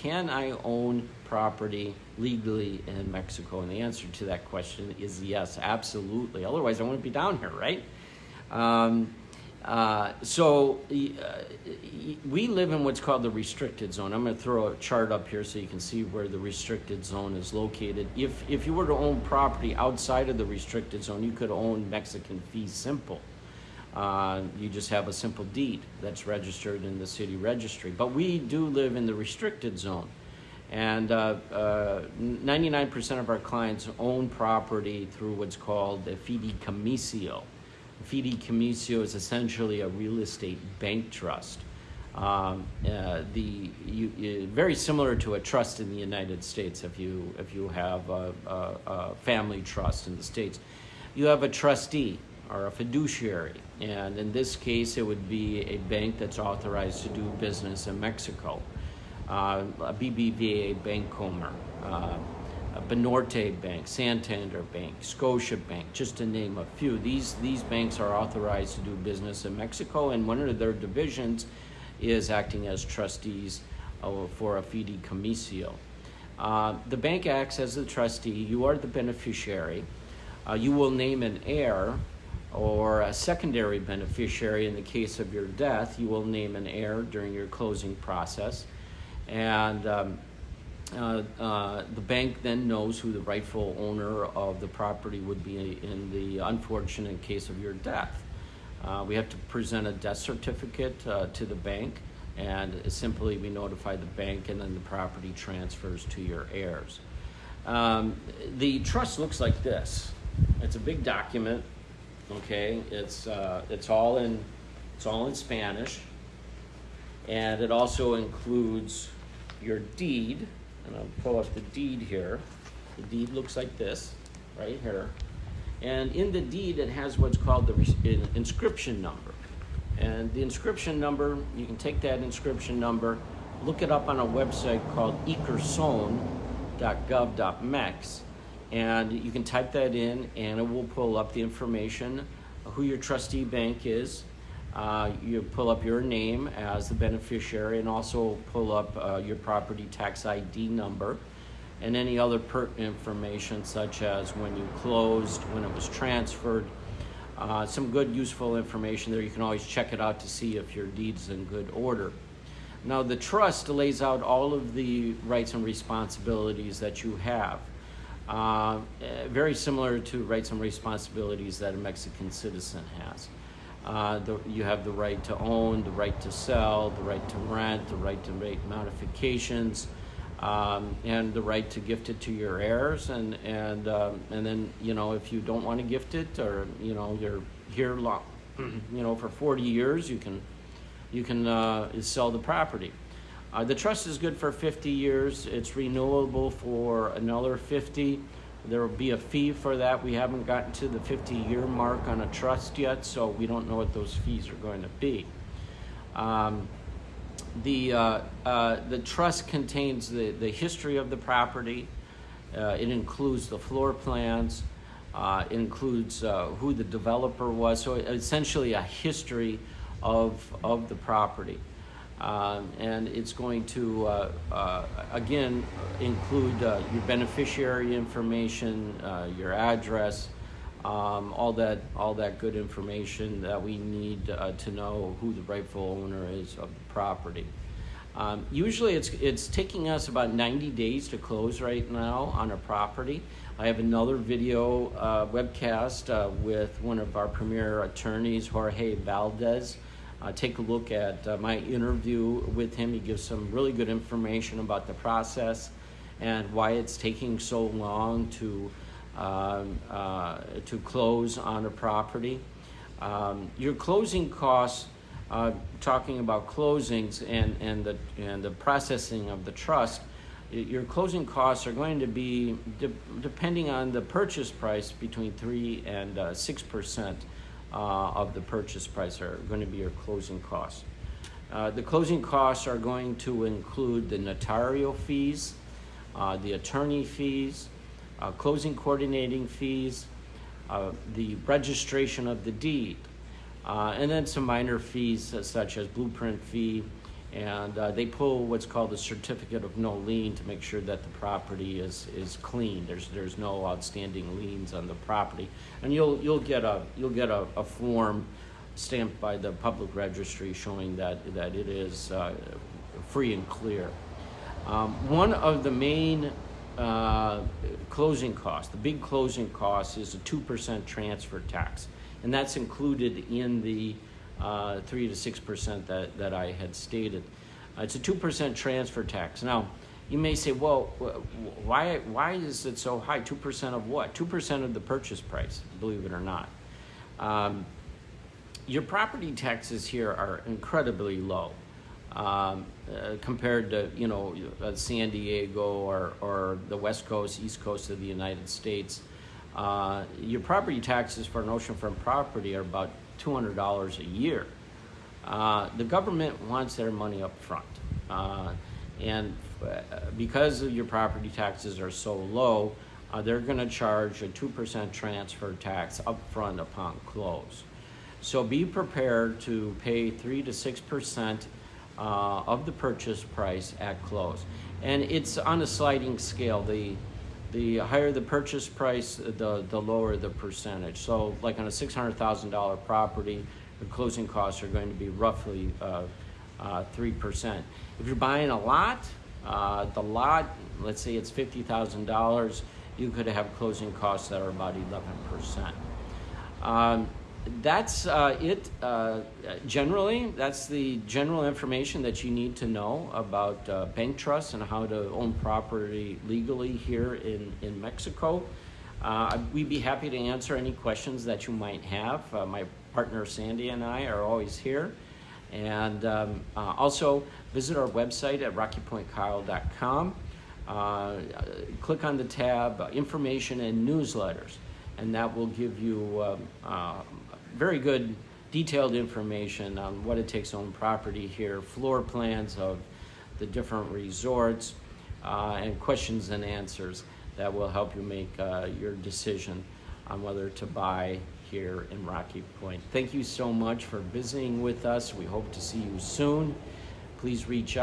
Can I own property legally in Mexico? And the answer to that question is yes, absolutely. Otherwise, I wouldn't be down here, right? Um, uh, so uh, we live in what's called the restricted zone. I'm going to throw a chart up here so you can see where the restricted zone is located. If if you were to own property outside of the restricted zone, you could own Mexican fee simple. Uh, you just have a simple deed that's registered in the city registry. But we do live in the restricted zone. And uh, uh, 99% of our clients own property through what's called a fideicomiso. Fideicomiso is essentially a real estate bank trust. Um, uh, the you, you, very similar to a trust in the United States. If you if you have a, a, a family trust in the states, you have a trustee or a fiduciary. And in this case, it would be a bank that's authorized to do business in Mexico. Uh, a BBVA Bancomer, uh, a Banorte Bank, Santander Bank, Scotia Bank, just to name a few. These, these banks are authorized to do business in Mexico, and one of their divisions is acting as trustees uh, for a fideicomiso. Uh, the bank acts as the trustee, you are the beneficiary. Uh, you will name an heir or a secondary beneficiary in the case of your death, you will name an heir during your closing process. And um, uh, uh, the bank then knows who the rightful owner of the property would be in the unfortunate case of your death. Uh, we have to present a death certificate uh, to the bank, and simply we notify the bank, and then the property transfers to your heirs. Um, the trust looks like this it's a big document Okay, it's uh, it's all in it's all in Spanish, and it also includes your deed. And I'll pull up the deed here. The deed looks like this, right here. And in the deed, it has what's called the inscription number. And the inscription number, you can take that inscription number, look it up on a website called ecurson.gov.mex and you can type that in and it will pull up the information who your trustee bank is. Uh, you pull up your name as the beneficiary and also pull up uh, your property tax id number and any other pertinent information such as when you closed when it was transferred. Uh, some good useful information there. You can always check it out to see if your deed's in good order. Now the trust lays out all of the rights and responsibilities that you have uh, very similar to rights and responsibilities that a Mexican citizen has. Uh, the, you have the right to own, the right to sell, the right to rent, the right to make modifications, um, and the right to gift it to your heirs. And and um, and then you know if you don't want to gift it, or you know you're here long, you know for 40 years, you can you can uh, sell the property. Uh, the trust is good for 50 years. It's renewable for another 50. There will be a fee for that. We haven't gotten to the 50 year mark on a trust yet, so we don't know what those fees are going to be. Um, the, uh, uh, the trust contains the, the history of the property. Uh, it includes the floor plans. Uh, it includes uh, who the developer was. So essentially a history of, of the property. Um, and it's going to, uh, uh, again, include uh, your beneficiary information, uh, your address, um, all that, all that good information that we need uh, to know who the rightful owner is of the property. Um, usually, it's it's taking us about 90 days to close right now on a property. I have another video uh, webcast with one of our premier attorneys, Jorge Valdez uh, take a look at uh, my interview with him. He gives some really good information about the process and why it's taking so long to um, uh, to close on a property. Um, your closing costs, uh, talking about closings and, and, the, and the processing of the trust, your closing costs are going to be, de- depending on the purchase price, between 3 and 6% uh, uh, of the purchase price are going to be your closing costs. Uh, the closing costs are going to include the notarial fees, uh, the attorney fees, uh, closing coordinating fees, uh, the registration of the deed, uh, and then some minor fees such as blueprint fee And uh, they pull what's called a certificate of no lien to make sure that the property is, is clean. There's, there's no outstanding liens on the property. And you'll, you'll get a, you'll get a, a form stamped by the public registry showing that, that it is uh, free and clear. Um, one of the main uh, closing costs, the big closing cost, is a two percent transfer tax, and that's included in the uh, three to six percent that that I had stated. Uh, it's a two percent transfer tax. Now, you may say, well, why why is it so high? Two percent of what? Two percent of the purchase price, believe it or not. Um, your property taxes here are incredibly low um, uh, compared to you know uh, San Diego or, or the west coast, east coast of the United States. Uh, your property taxes for an oceanfront property are about two hundred dollars a year. Uh, the government wants their money up front, uh, and uh, because your property taxes are so low, uh, they're going to charge a two percent transfer tax up front upon close. So be prepared to pay three to six percent uh, of the purchase price at close. And it's on a sliding scale. The, the higher the purchase price, the, the lower the percentage. So like on a $600,000 property, the closing costs are going to be roughly uh, uh, 3%. If you're buying a lot, uh, the lot, let's say it's $50,000, you could have closing costs that are about 11%. Um, that's uh, it. Uh, generally, that's the general information that you need to know about uh, bank trusts and how to own property legally here in, in Mexico. Uh, we'd be happy to answer any questions that you might have. Uh, my partner Sandy and I are always here. And um, uh, also visit our website at rockypointkyle.com. click on the tab Information and Newsletters and that will give you um, very good detailed information on what it takes to own property here, floor plans of the different resorts, uh, and questions and answers that will help you make uh, your decision on whether to buy here in Rocky Point. Thank you so much for visiting with us. We hope to see you soon. Please reach out.